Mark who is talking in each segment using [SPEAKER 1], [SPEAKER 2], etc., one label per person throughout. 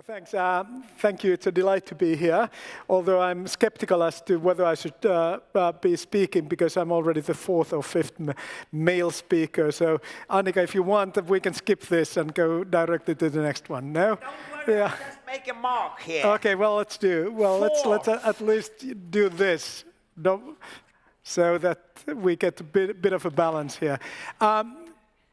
[SPEAKER 1] Well, thanks. Uh, thank you. It's a delight to be here, although I'm skeptical as to whether I should uh, uh, be speaking because I'm already the fourth or fifth male speaker. So, Annika, if you want, we can skip this and go directly to the next one. No?
[SPEAKER 2] Don't worry, yeah. just make a mark here.
[SPEAKER 1] Okay, well, let's do. Well, let let's let's uh, at least do this. So that we get a bit, bit of a balance here. Um,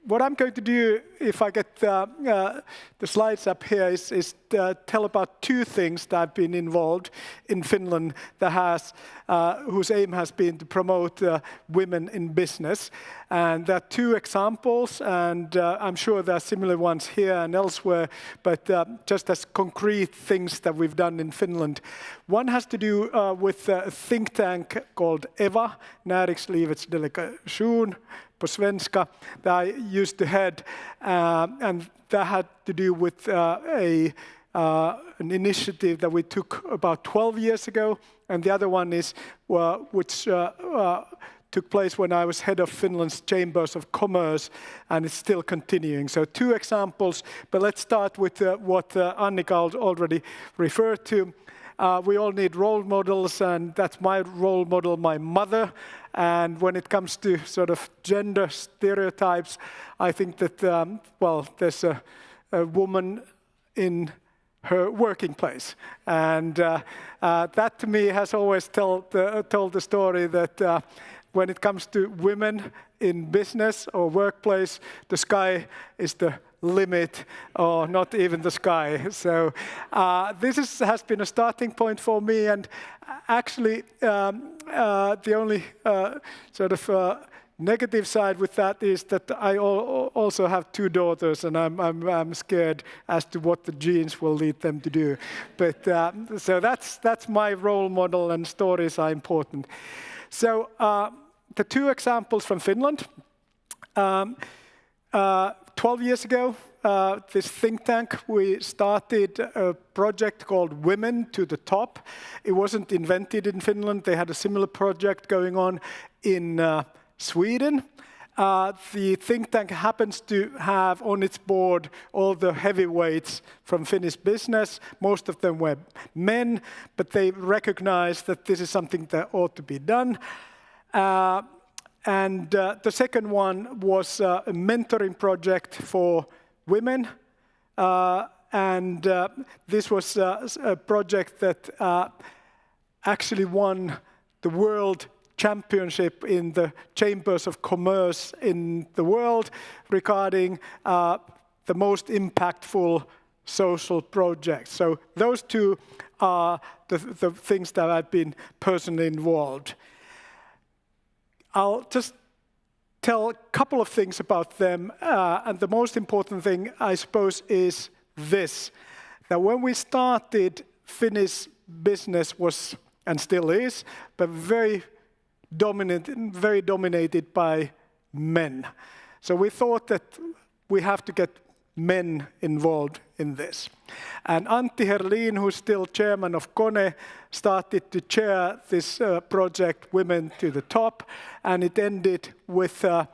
[SPEAKER 1] what I'm going to do, if I get uh, uh, the slides up here, is, is uh, tell about two things that I've been involved in Finland that has, uh, whose aim has been to promote uh, women in business. And there are two examples, and uh, I'm sure there are similar ones here and elsewhere, but just as concrete things that we've done in Finland. One has to do with a think tank called EVA, Näringslivets delegation, på svenska that I used to head, uh, and that had to do with uh, a uh, an initiative that we took about 12 years ago, and the other one is which uh, uh, took place when I was head of Finland's Chambers of Commerce, and it's still continuing. So two examples, but let's start with uh, what Annika already referred to. Uh, we all need role models, and that's my role model, my mother. And when it comes to sort of gender stereotypes, I think that, um, well, there's a, woman in her working place. And uh, uh, that to me has always told the, told the story that uh, when it comes to women in business or workplace, the sky is the limit or not even the sky. So uh, this is, has been a starting point for me and actually um, uh, the only uh, sort of uh, negative side with that is that I also have two daughters and I'm, I'm, I'm, scared as to what the genes will lead them to do. But uh, so that's, that's my role model and stories are important. So uh, the two examples from Finland. Um, uh, 12 years ago, uh, this think tank, we started a project called Women to the Top. It wasn't invented in Finland. They had a similar project going on in uh, Sweden. Uh, the think tank happens to have on its board all the heavyweights from Finnish business. Most of them were men, but they recognized that this is something that ought to be done. Uh, and uh, the second one was uh, a mentoring project for women. Uh, and uh, this was a project that actually won the world championship in the chambers of commerce in the world regarding the most impactful social projects. So those two are the, the things that I've been personally involved. I'll just tell a couple of things about them. Uh, and the most important thing, I suppose, is this. That when we started, Finnish business was, and still is, but very dominant, very dominated by men. So we thought that we have to get men involved in this. And Antti Herlin, who's still chairman of KONE, started to chair this uh, project, Women to the Top, and it ended with uh,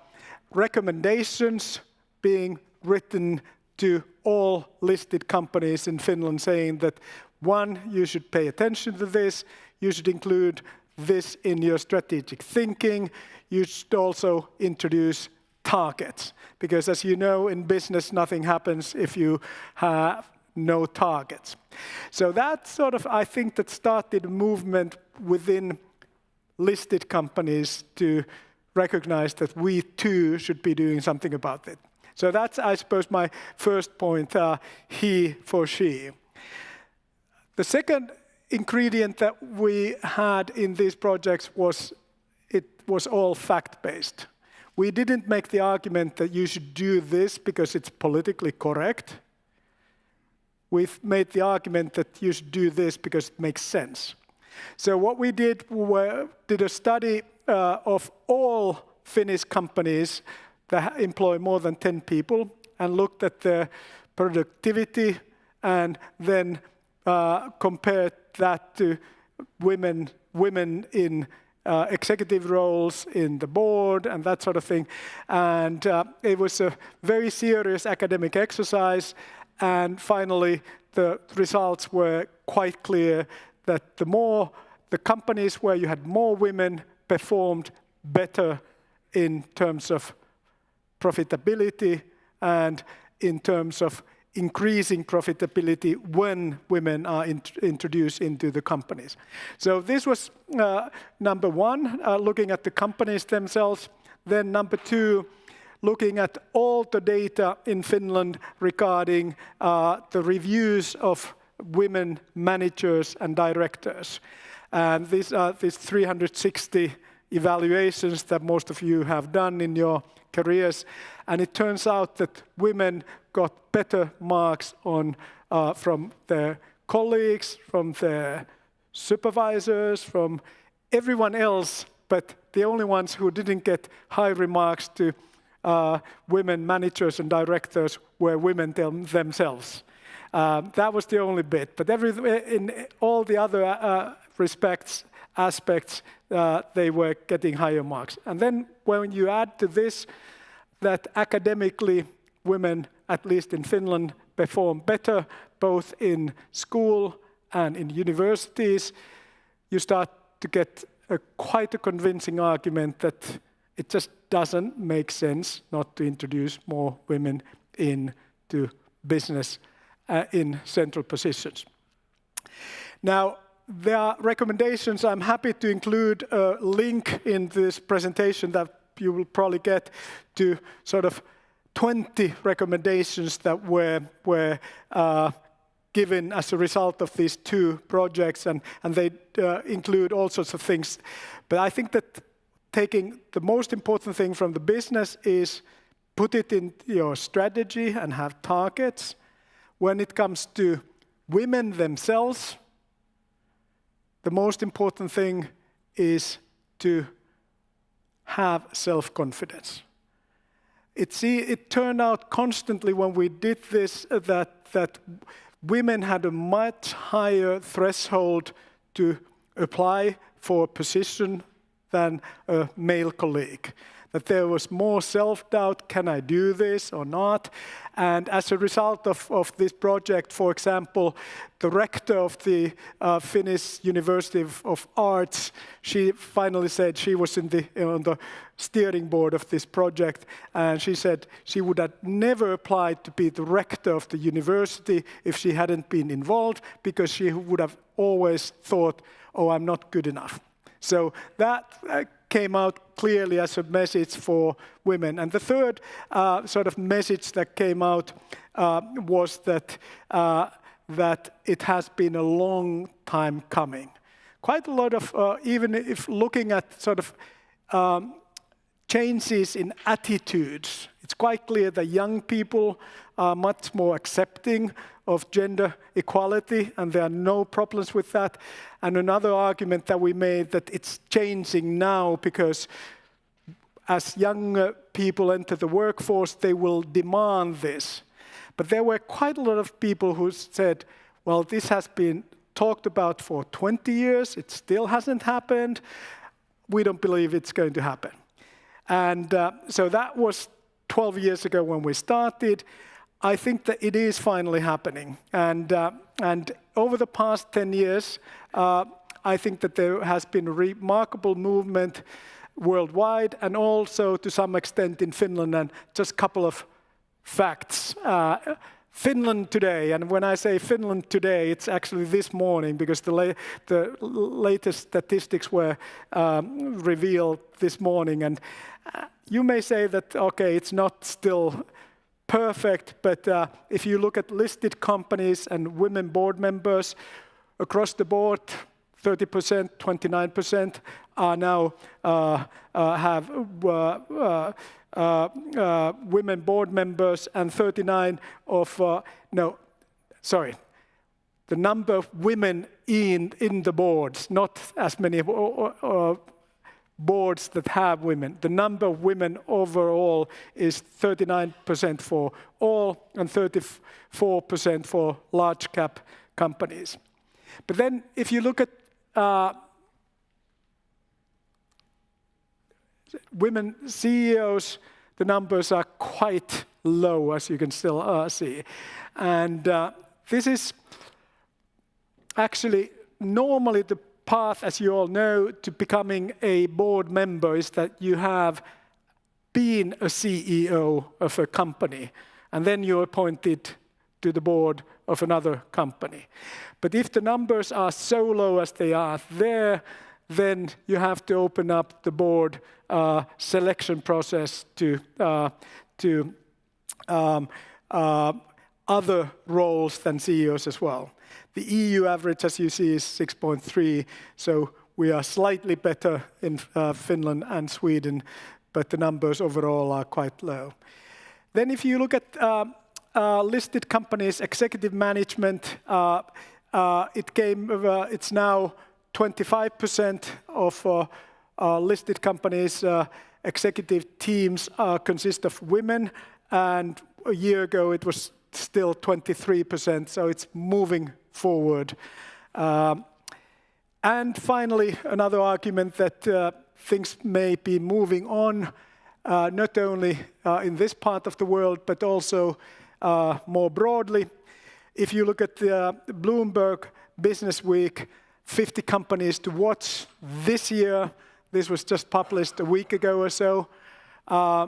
[SPEAKER 1] recommendations being written to all listed companies in Finland saying that one, you should pay attention to this, you should include this in your strategic thinking, you should also introduce targets. Because as you know, in business, nothing happens if you have no targets. So that sort of, I think, that started a movement within listed companies to recognize that we too should be doing something about it. So that's, I suppose, my first point, uh, he for she. The second ingredient that we had in these projects was it was all fact-based. We didn't make the argument that you should do this because it's politically correct. We've made the argument that you should do this because it makes sense. So what we did, we did a study uh, of all Finnish companies that employ more than 10 people and looked at their productivity and then uh, compared that to women, women in uh, executive roles in the board and that sort of thing. And uh, it was a very serious academic exercise. And finally, the results were quite clear that the more the companies where you had more women performed better in terms of profitability and in terms of increasing profitability when women are introduced into the companies. So this was uh, number one, uh, looking at the companies themselves. Then number two, looking at all the data in Finland regarding uh, the reviews of women managers and directors. And these are these 360 evaluations that most of you have done in your careers, and it turns out that women got better marks on uh, from their colleagues, from their supervisors, from everyone else, but the only ones who didn't get high remarks to uh, women managers and directors were women themselves. Um, that was the only bit, but in all the other uh, respects, aspects, they were getting higher marks. And then when you add to this, that academically, women, at least in Finland, perform better, both in school and in universities, you start to get a quite a convincing argument that it just doesn't make sense not to introduce more women into business uh, in central positions. Now, there are recommendations. I'm happy to include a link in this presentation that you will probably get to sort of 20 recommendations that were were uh, given as a result of these two projects, and they uh, include all sorts of things. But I think that taking the most important thing from the business is put it in your strategy and have targets. When it comes to women themselves, the most important thing is to have self-confidence. It see, it turned out constantly when we did this, uh, that, that women had a much higher threshold to apply for a position than a male colleague. That there was more self-doubt, "Can I do this or not?" And as a result of of this project, for example, the rector of the uh, Finnish University of Arts, she finally said she was in the, on the steering board of this project, and she said she would have never applied to be the rector of the university if she hadn't been involved, because she would have always thought, "Oh, I'm not good enough." So that uh, came out clearly as a message for women. And the third uh, sort of message that came out uh, was that uh, that it has been a long time coming. Quite a lot of even if looking at sort of um, changes in attitudes, it's quite clear that young people are much more accepting of gender equality, and there are no problems with that. And another argument that we made, that it's changing now because as young people enter the workforce, they will demand this. But there were quite a lot of people who said, "Well, this has been talked about for 20 years, it still hasn't happened. We don't believe it's going to happen." And uh, so that was 12 years ago when we started. I think that it is finally happening. And uh, and over the past 10 years, uh, I think that there has been remarkable movement worldwide and also to some extent in Finland. And just a couple of facts. Finland today, and when I say Finland today, it's actually this morning, because the latest statistics were um, revealed this morning. And uh, you may say that, okay, it's not still perfect, but uh, if you look at listed companies and women board members across the board, 30%, 29% are now uh, uh, have uh, women board members, and 39 of... No, sorry. The number of women in in the boards, not as many boards that have women. The number of women overall is 39% for all and 34% for large cap companies. But then if you look at women CEOs, the numbers are quite low, as you can still uh, see. And uh, this is actually normally the path, as you all know, to becoming a board member is that you have been a CEO of a company, and then you're appointed to the board of another company. But if the numbers are so low as they are there, then you have to open up the board uh, selection process to uh, to um, uh, other roles than CEOs as well. The EU average, as you see, is 6.3, so we are slightly better in uh, Finland and Sweden, but the numbers overall are quite low. Then if you look at uh, uh, listed companies, executive management, it came, it's now 25% of listed companies' executive teams consist of women, and a year ago it was still 23%, so it's moving forward. Um, and finally, another argument that uh, things may be moving on, uh, not only uh, in this part of the world, but also uh, more broadly. If you look at the uh, Bloomberg Business Week, 50 companies to watch this year, this was just published a week ago or so. Uh,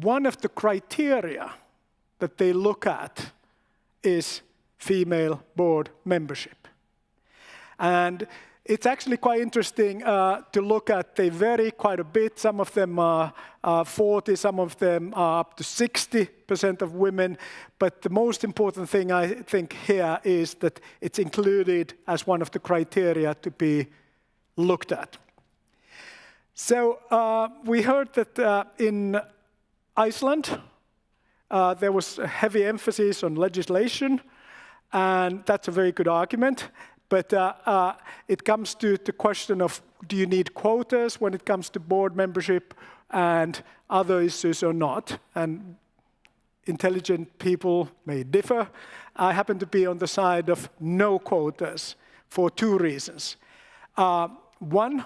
[SPEAKER 1] one of the criteria that they look at is female board membership. And it's actually quite interesting uh, to look at. They vary quite a bit. Some of them are uh, 40, some of them are up to 60% of women. But the most important thing I think here is that it's included as one of the criteria to be looked at. So uh, we heard that uh, in Iceland, uh, there was a heavy emphasis on legislation, and that's a very good argument. But uh, uh, it comes to the question of do you need quotas when it comes to board membership and other issues or not? And intelligent people may differ. I happen to be on the side of no quotas for two reasons. Uh, one,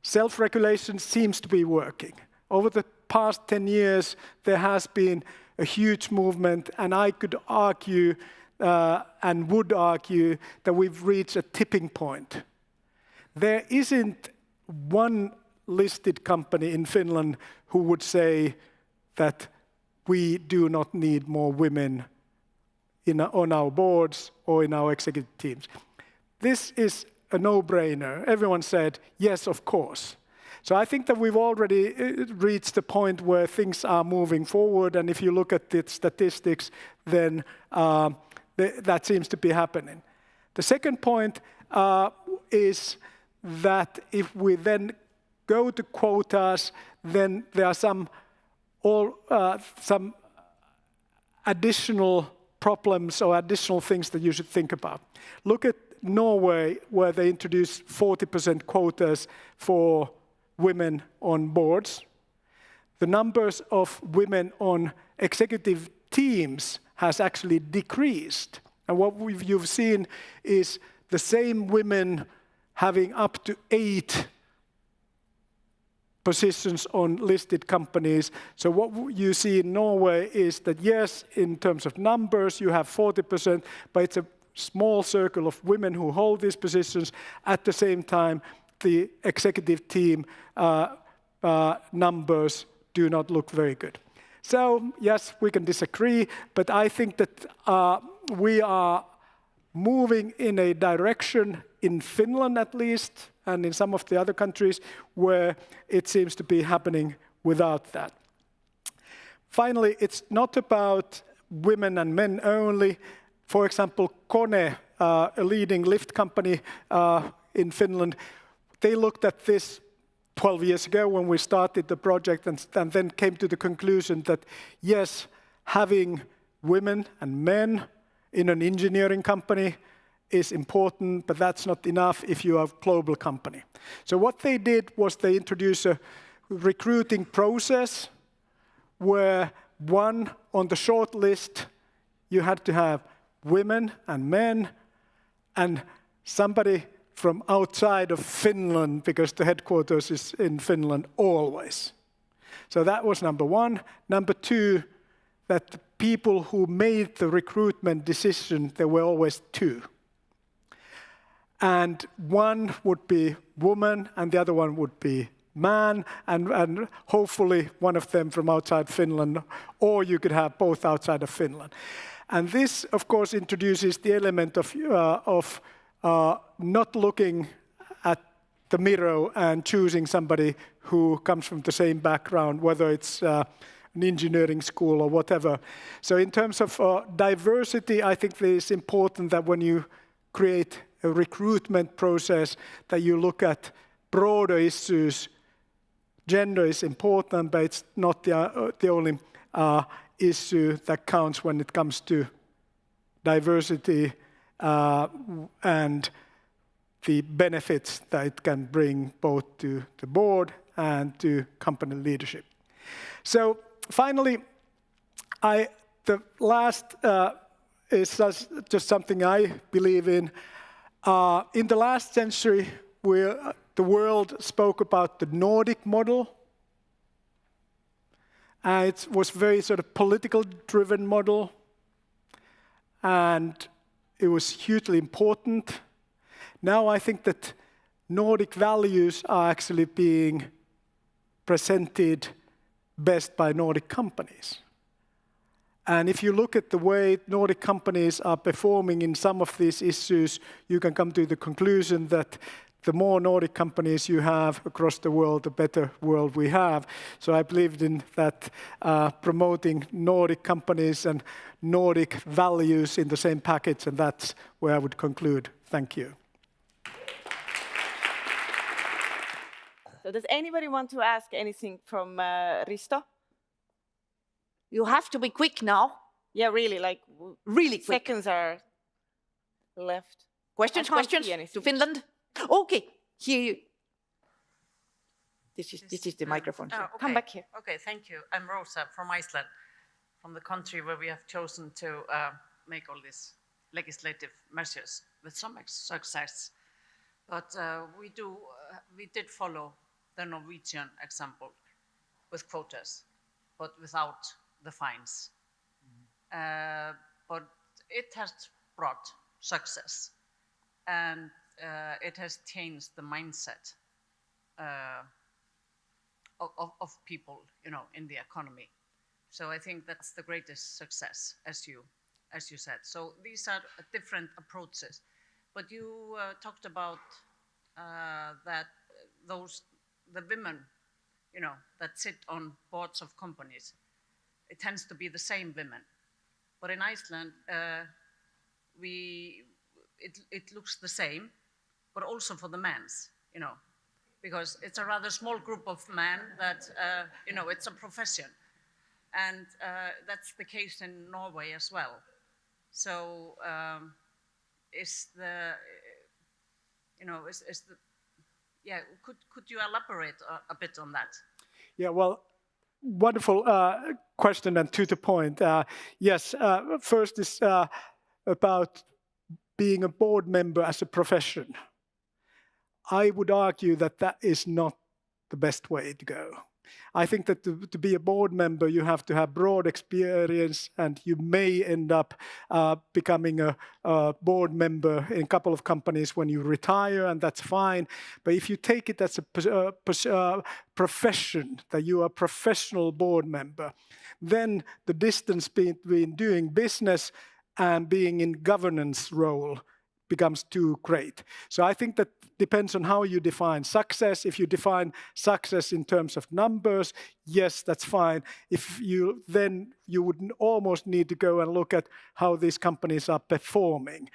[SPEAKER 1] self-regulation seems to be working. Over the past 10 years, there has been a huge movement, and I could argue and would argue that we've reached a tipping point. There isn't one listed company in Finland who would say that we do not need more women in, on our boards or in our executive teams. This is a no-brainer. Everyone said, yes, of course. So I think that we've already uh, reached the point where things are moving forward, and if you look at the statistics, then uh, that seems to be happening. The second point uh, is that if we then go to quotas, then there are some, all, uh, some additional problems or additional things that you should think about. Look at Norway, where they introduced 40% quotas for women on boards. The numbers of women on executive teams has actually decreased. And what you've seen is the same women having up to eight positions on listed companies. So what you see in Norway is that yes, in terms of numbers, you have 40%, but it's a small circle of women who hold these positions. At the same time, the executive team uh, uh, numbers do not look very good. So yes, we can disagree, but I think that uh, we are moving in a direction in Finland at least, and in some of the other countries where it seems to be happening without that. Finally, it's not about women and men only. For example, Kone, uh, a leading lift company uh, in Finland, they looked at this 12 years ago when we started the project and, and then came to the conclusion that yes, having women and men in an engineering company is important, but that's not enough if you are a global company. So what they did was they introduced a recruiting process where one on the short list, you had to have women and men and somebody from outside of Finland because the headquarters is in Finland always. So that was number one. Number two, that the people who made the recruitment decision, there were always two. And one would be woman and the other one would be man and, and hopefully one of them from outside Finland or you could have both outside of Finland. And this of course introduces the element of, uh, of uh, not looking at the mirror and choosing somebody who comes from the same background, whether it's uh, an engineering school or whatever. So in terms of uh, diversity, I think it is important that when you create a recruitment process, that you look at broader issues. Gender is important, but it's not the, uh, the only uh, issue that counts when it comes to diversity uh, and the benefits that it can bring both to the board and to company leadership. So finally, I, the last uh, is just, something I believe in. Uh, in the last century, uh, the world spoke about the Nordic model. Uh, it was very sort of political driven model. And it was hugely important. Now I think that Nordic values are actually being presented best by Nordic companies. And if you look at the way Nordic companies are performing in some of these issues, you can come to the conclusion that the more Nordic companies you have across the world, the better world we have. So I believed in that uh, promoting Nordic companies and Nordic values in the same package, and that's where I would conclude. Thank you.
[SPEAKER 3] So does anybody want to ask anything from uh, Risto?
[SPEAKER 4] You have to be quick now.
[SPEAKER 3] Yeah, really, like
[SPEAKER 4] really quick.
[SPEAKER 3] Seconds are left.
[SPEAKER 4] Questions, questions to Finland? Okay, here you. This is, this is the microphone.
[SPEAKER 3] Oh, okay. Come back here.
[SPEAKER 5] Okay, thank you. I'm Rosa from Iceland, from the country where we have chosen to uh, make all these legislative measures with some success. But uh, we do, uh, we did follow the Norwegian example with quotas, but without the fines. Mm -hmm. uh, but it has brought success and uh, it has changed the mindset uh, of, of, people, you know, in the economy. So I think that's the greatest success, as you, as you said. So these are different approaches. But you uh, talked about uh, that those the women, you know, that sit on boards of companies, it tends to be the same women. But in Iceland, uh, we, it, it looks the same, but also for the men's, you know, because it's a rather small group of men that, uh, you know, it's a profession. And uh, that's the case in Norway as well. So um, is the, you know, is, is the, yeah, could, could you elaborate a, a bit on that?
[SPEAKER 1] Yeah, well, wonderful uh, question and to the point. Uh, yes, uh, first is uh, about being a board member as a profession. I would argue that that is not the best way to go. I think that to, to, be a board member, you have to have broad experience and you may end up uh, becoming a, a, board member in a couple of companies when you retire and that's fine. But if you take it as a uh, uh, profession, that you are a professional board member, then the distance between doing business and being in governance role becomes too great. So I think that depends on how you define success. If you define success in terms of numbers, yes, that's fine. If you then you would almost need to go and look at how these companies are performing,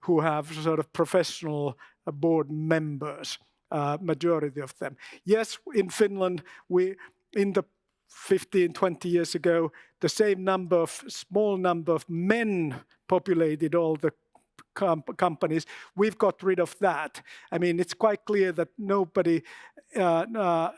[SPEAKER 1] who have sort of professional uh, board members, uh, majority of them. Yes, in Finland, we in the 15, 20 years ago, the same number of, small number of men populated all the com companies. We've got rid of that. I mean, it's quite clear that nobody, uh, uh,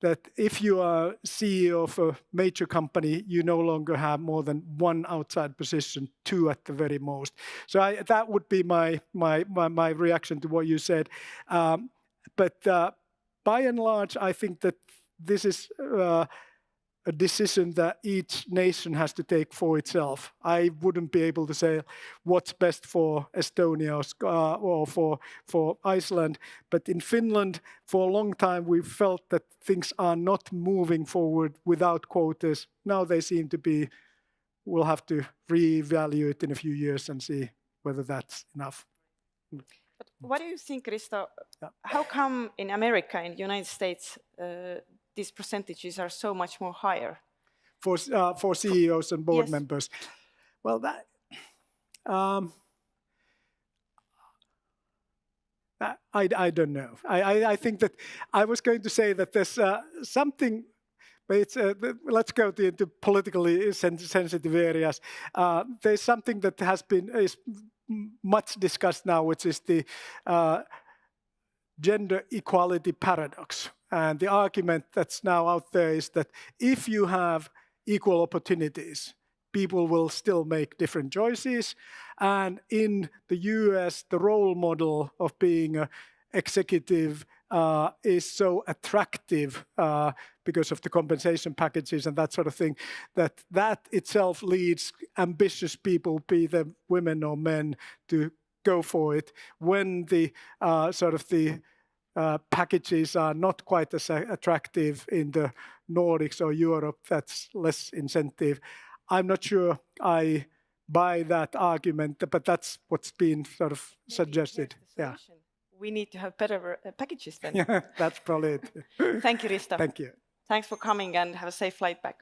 [SPEAKER 1] that if you are CEO of a major company, you no longer have more than one outside position, two at the very most. So I, that would be my, my, my, my, reaction to what you said. Um, but uh, by and large, I think that this is uh, a decision that each nation has to take for itself. I wouldn't be able to say what's best for Estonia or, uh, or for for Iceland, but in Finland, for a long time, we felt that things are not moving forward without quotas. Now they seem to be. We'll have to reevaluate in a few years and see whether that's enough.
[SPEAKER 3] But What do you think, Risto?
[SPEAKER 1] Yeah.
[SPEAKER 3] How come in America, in the United States, uh, these percentages are so much more higher?
[SPEAKER 1] for uh, for CEOs and board
[SPEAKER 3] Yes.
[SPEAKER 1] members. Well, that um, I, I don't know. I, I I think that I was going to say that there's uh, something. But it's, uh, let's go to, into politically sensitive areas. Uh, there's something that has been is much discussed now, which is the uh, gender equality paradox. And the argument that's now out there is that if you have equal opportunities, people will still make different choices. And in the US, the role model of being an executive uh, is so attractive uh, because of the compensation packages and that sort of thing that that itself leads ambitious people, be them women or men, to go for it when the uh, sort of the packages are not quite as attractive in the Nordics or Europe. That's less incentive. I'm not sure I buy that argument, but that's what's been sort of suggested. Yeah.
[SPEAKER 3] We need to have better uh, packages then.
[SPEAKER 1] yeah, that's probably it.
[SPEAKER 3] Thank you, Risto.
[SPEAKER 1] Thank you.
[SPEAKER 3] Thanks for coming and have a safe flight back.